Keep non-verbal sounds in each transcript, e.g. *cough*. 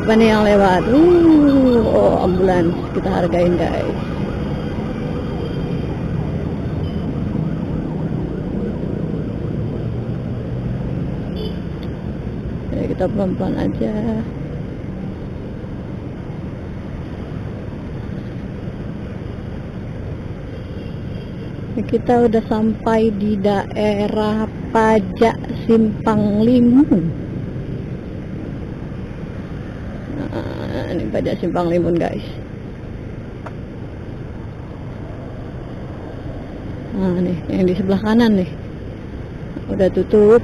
siapa nih yang lewat. Uh, oh ambulans kita hargain guys. Ya kita pelan-pelan aja. Kita udah sampai di daerah pajak simpang limun pajak simpang limun guys. Nah nih yang di sebelah kanan nih. Udah tutup.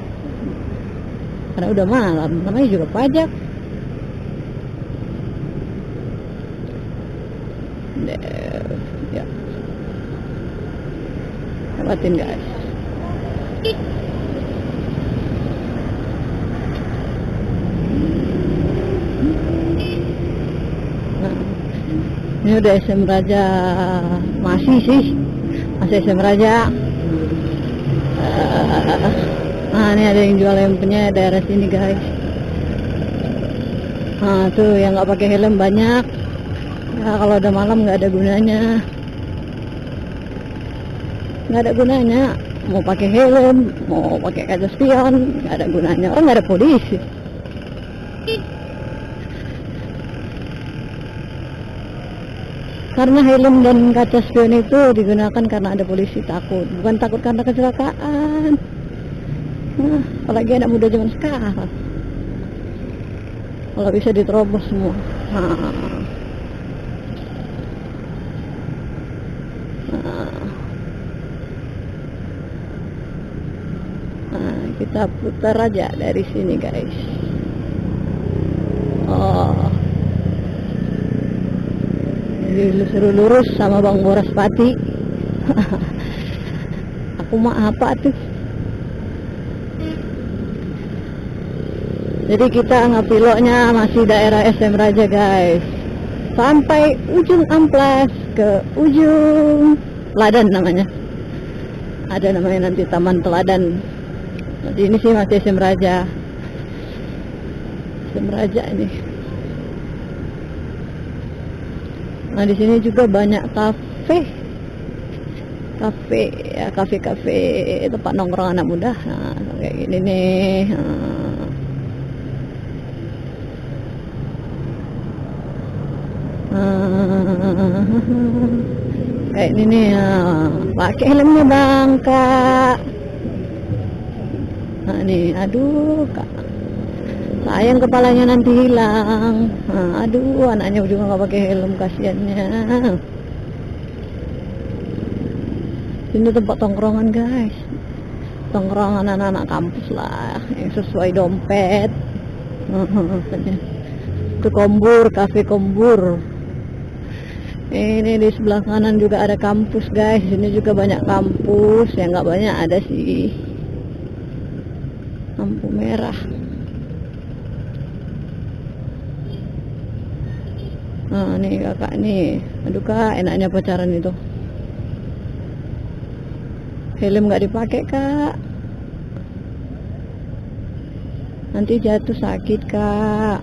Karena udah malam namanya juga pajak. Ya. Lewatin guys ini udah SM Raja masih sih. Masih SM Raja. Nah ini ada yang jual lempenya daerah sini guys. Nah tuh yang nggak pakai helm banyak. Ya kalau ada malam nggak ada gunanya. Nggak ada gunanya. Mau pakai helm mau pakai kaca spion nggak ada gunanya. Oh nggak ada polisi karena helm dan kaca spion itu digunakan karena ada polisi takut bukan takut karena kecelakaan. Nah, apalagi anak muda zaman sekarang. Kalau bisa diterobos semua. Nah. Nah, kita putar aja dari sini guys oh jadi suruh lurus sama Bang Boras Pati. *laughs* Aku mah apa tuh? Jadi kita ngapiloknya masih daerah SM Raja guys. Sampai ujung amplas ke ujung Ladan namanya. Ada namanya nanti Taman Teladan. Jadi ini sih masih SM Raja. SM Raja ini nah di sini juga banyak kafe. Kafe ya kafe kafe tempat nongkrong anak muda. Nah kayak gini nih. Nah. kayak ini nih ya. pakai helmnya bang kak. Nah nih aduh kak sayang kepalanya nanti hilang. Nah, aduh anaknya juga nggak pakai helm kasihannya. Ini tempat tongkrongan guys. Tongkrongan anak-anak kampus lah yang sesuai dompet. Ke kombur kafe kombur. Ini di sebelah kanan juga ada kampus guys. Ini juga banyak kampus. Yang nggak banyak ada sih. Lampu merah nah nih kakak nih. Aduh kak enaknya pacaran itu. Helm nggak dipakai kak. Nanti jatuh sakit kak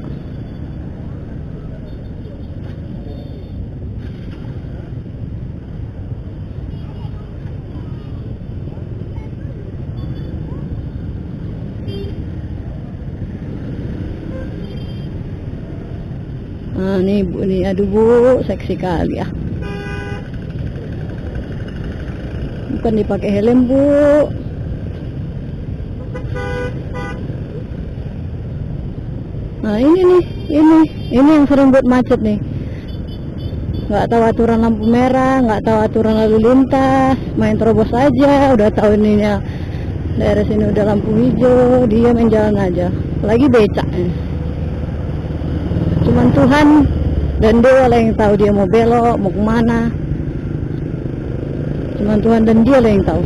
Nah, nih bu, nih aduh bu, seksi kali ya. Bukan dipakai helm bu. Nah ini nih, ini, ini yang sering buat macet nih. Nggak tahu aturan lampu merah, nggak tahu aturan lalu lintas, main terobos aja, udah tahu ininya daerah sini udah lampu hijau, dia main jalan aja. Lagi becak. Ya cuman Tuhan dan dia lah yang tahu dia mau belok mau ke mana. Cuman Tuhan dan dia lah yang tahu.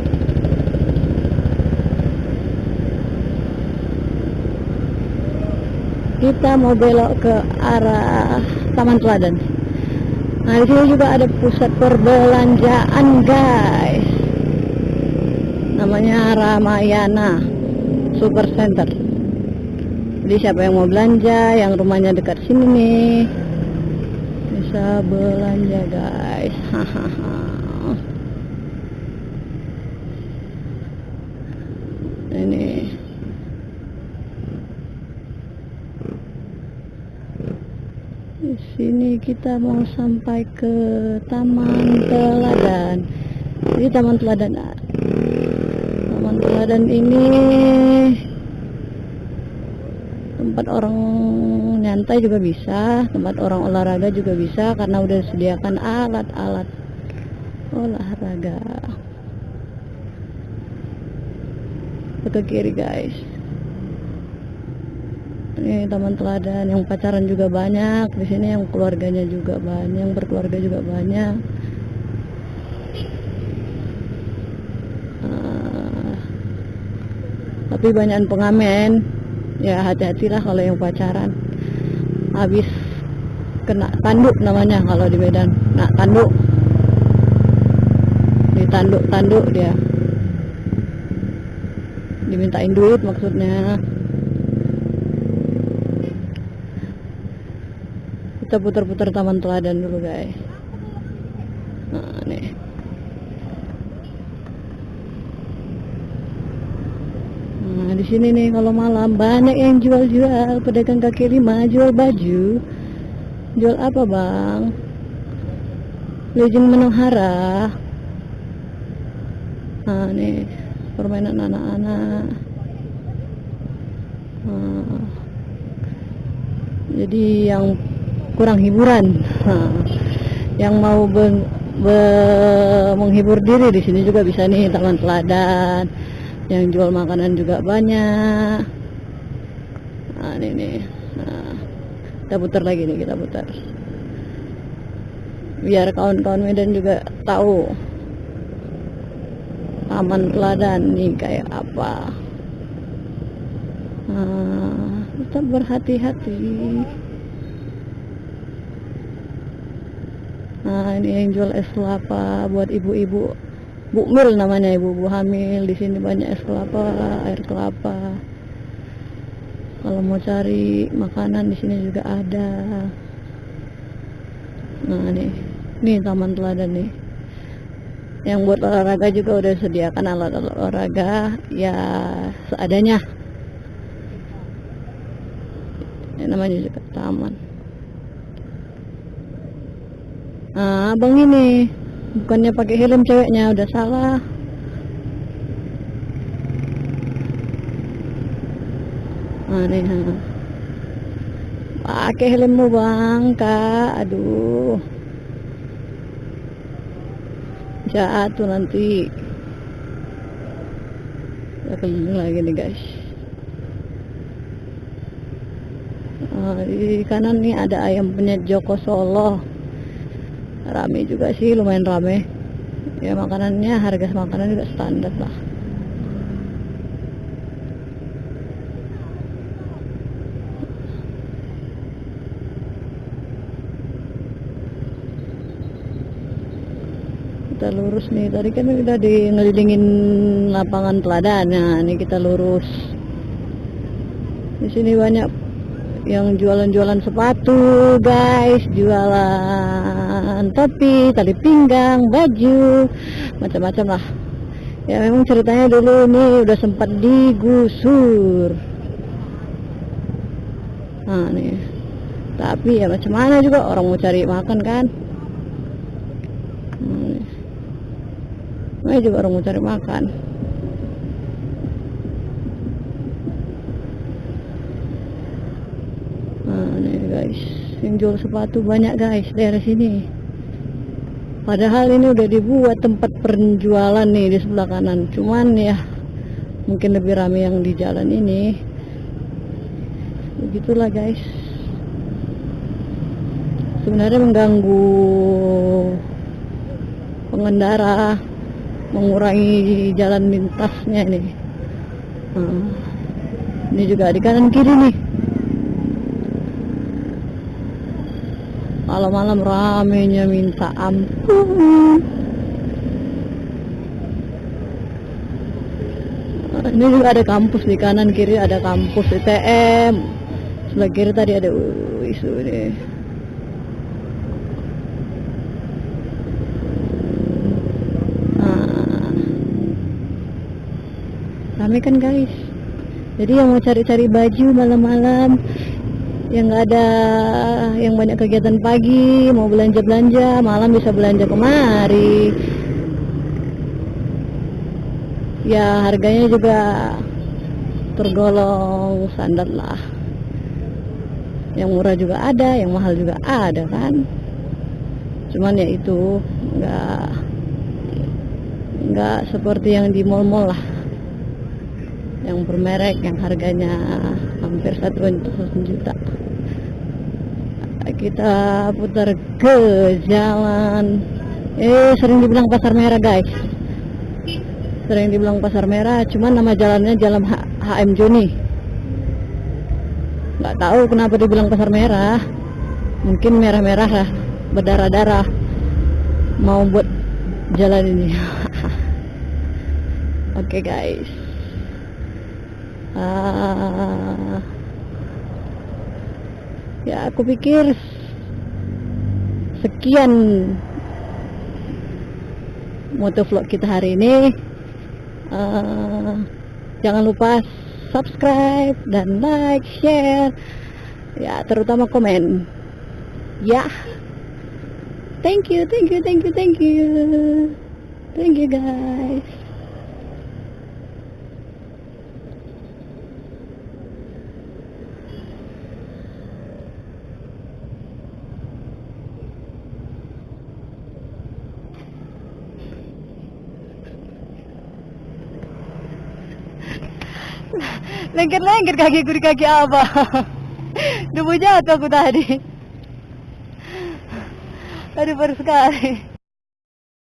Kita mau belok ke arah Taman Teladan. Nah di juga ada pusat perbelanjaan guys. Namanya Ramayana Super Center jadi siapa yang mau belanja yang rumahnya dekat sini nih bisa belanja guys. Hahaha *laughs* ini. Di sini kita mau sampai ke Taman Teladan. Jadi Taman Teladan Taman Teladan ini tempat orang nyantai juga bisa tempat orang olahraga juga bisa karena udah sediakan alat-alat olahraga. Ke kiri guys. Ini taman teladan yang pacaran juga banyak di sini yang keluarganya juga banyak yang berkeluarga juga banyak. Uh, tapi banyak pengamen ya hati-hatilah kalau yang pacaran. Habis kena tanduk namanya kalau di Medan. Nah tanduk. Ditanduk-tanduk dia. Dimintain duit maksudnya. Kita putar-putar taman teladan dulu guys. Nah nih nah di sini nih kalau malam. Banyak yang jual-jual pedagang kaki lima jual baju. Jual apa bang? Legend Manohara nah nih permainan anak-anak. Nah, jadi yang kurang hiburan. Nah, yang mau be, menghibur diri di sini juga bisa nih taman teladan yang jual makanan juga banyak. Nah ini nih nah, kita putar lagi nih kita putar. Biar kawan-kawan Medan juga tahu taman teladan nih kayak apa. Nah, tetap berhati-hati. Nah, ini yang jual es kelapa buat ibu-ibu. Bukmil namanya ibu-ibu hamil. Di sini banyak es kelapa, air kelapa. Kalau mau cari makanan di sini juga ada. Nah, nih. Nih taman teladan nih. Yang buat olahraga juga udah sediakan alat-alat olahraga ya seadanya. Ini namanya juga taman. Nah, abang ini bukannya pakai helm ceweknya udah salah. Nah. Pakai helmmu bang, kak. Aduh. Jatuh nanti. Keliling lagi nih guys. Di kanan nih ada ayam penyet Joko Solo rame juga sih lumayan rame. Ya makanannya harga makanan juga standar lah. Kita lurus nih. Tadi kan udah di ngelilingin lapangan teladan. Nah ini kita lurus. Di sini banyak yang jualan-jualan sepatu guys jualan topi tali pinggang baju macam-macam lah. Ya memang ceritanya dulu ini udah sempat digusur. Nah nih. Tapi ya macam mana juga orang mau cari makan kan? Nah, juga orang mau cari makan guys. Yang jual sepatu banyak guys daerah sini. Padahal ini udah dibuat tempat penjualan nih di sebelah kanan. Cuman ya mungkin lebih ramai yang di jalan ini. Begitulah guys. Sebenarnya mengganggu pengendara mengurangi jalan lintasnya nih nah, ini juga di kanan kiri nih malam-malam ramenya minta ampun. Ini juga ada kampus di kanan kiri ada kampus ITM sebelah kiri tadi ada isu deh nah, rame kan guys? Jadi yang mau cari-cari baju malam-malam yang nggak ada yang banyak kegiatan pagi mau belanja-belanja malam bisa belanja kemari. Ya harganya juga tergolong standar lah. Yang murah juga ada yang mahal juga ada kan? Cuman ya itu nggak nggak seperti yang di mall-mall lah. Yang bermerek yang harganya hampir satu juta. Kita putar ke jalan. Eh sering dibilang pasar merah guys. Sering dibilang pasar merah cuman nama jalannya jalan H HM Joni. Nggak tahu kenapa dibilang pasar merah. Mungkin merah-merah lah berdarah-darah mau buat jalan ini. *laughs* Oke okay, guys uh, ya aku pikir sekian motovlog kita hari ini. Uh, jangan lupa subscribe dan like share. Ya terutama komen. Ya. Thank you thank you thank you thank you. Thank you guys lengket-lengket kaki di kaki apa Debu *laughs* jatuh aku tadi. Aduh baru sekali